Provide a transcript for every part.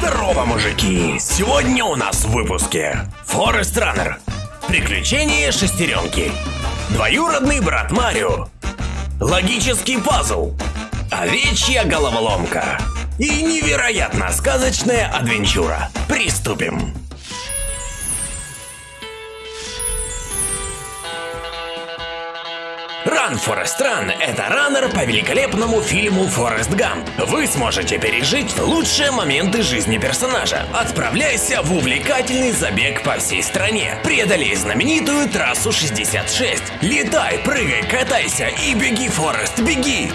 Здорово, мужики! Сегодня у нас в выпуске Форест Раннер. Приключения шестеренки Двоюродный брат Марио. Логический пазл. Овечья головоломка. И невероятно сказочная адвенчура. Приступим! Run, Forest Run – это раннер по великолепному фильму «Форест Гамп». Вы сможете пережить лучшие моменты жизни персонажа. Отправляйся в увлекательный забег по всей стране. Преодолей знаменитую трассу 66. Летай, прыгай, катайся и беги, Форест, беги!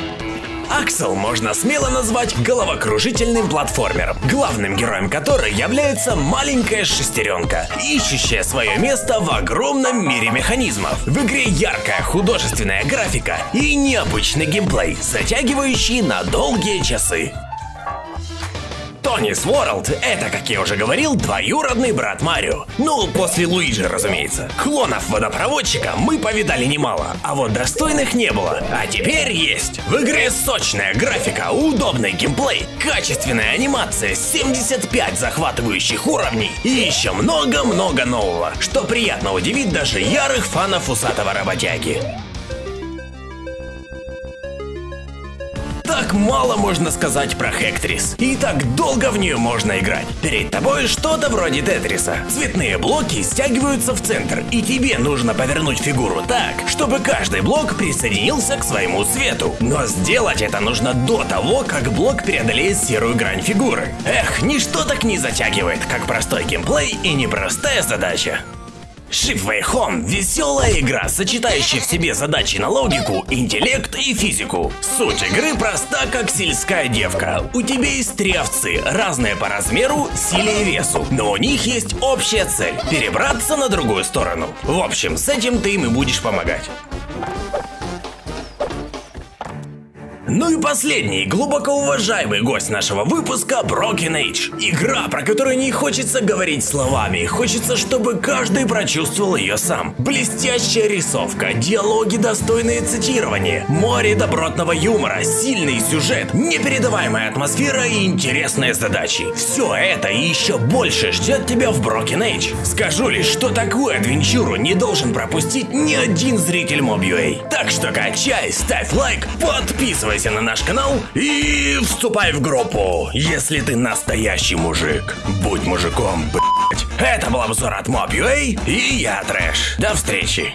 Аксел можно смело назвать головокружительным платформером, главным героем которой является маленькая шестеренка, ищущая свое место в огромном мире механизмов. В игре яркая художественная графика и необычный геймплей, затягивающий на долгие часы. Тони Ворлд — это, как я уже говорил, двоюродный брат Марио. Ну, после Луиджи, разумеется. Клонов водопроводчика мы повидали немало, а вот достойных не было. А теперь есть. В игре сочная графика, удобный геймплей, качественная анимация, 75 захватывающих уровней и еще много-много нового, что приятно удивит даже ярых фанов усатого работяги. Так мало можно сказать про Хектрис. И так долго в нее можно играть. Перед тобой что-то вроде Тетриса. Цветные блоки стягиваются в центр, и тебе нужно повернуть фигуру так, чтобы каждый блок присоединился к своему цвету. Но сделать это нужно до того, как блок преодолеет серую грань фигуры. Эх, ничто так не затягивает, как простой геймплей и непростая задача. Shipway Home – веселая игра, сочетающая в себе задачи на логику, интеллект и физику. Суть игры проста, как сельская девка. У тебя есть три овцы, разные по размеру, силе и весу, но у них есть общая цель – перебраться на другую сторону. В общем, с этим ты им и будешь помогать. Ну и последний, глубоко уважаемый гость нашего выпуска Broken Age. Игра, про которую не хочется говорить словами, хочется, чтобы каждый прочувствовал ее сам. Блестящая рисовка, диалоги, достойные цитирования, море добротного юмора, сильный сюжет, непередаваемая атмосфера и интересные задачи. Все это и еще больше ждет тебя в Broken Age. Скажу лишь, что такую адвенчуру не должен пропустить ни один зритель Mob.ua. Так что качай, ставь лайк, подписывайся подписывайся на наш канал и вступай в группу, если ты настоящий мужик. Будь мужиком, блять. Это был обзор от Mob.ua и я Трэш. До встречи.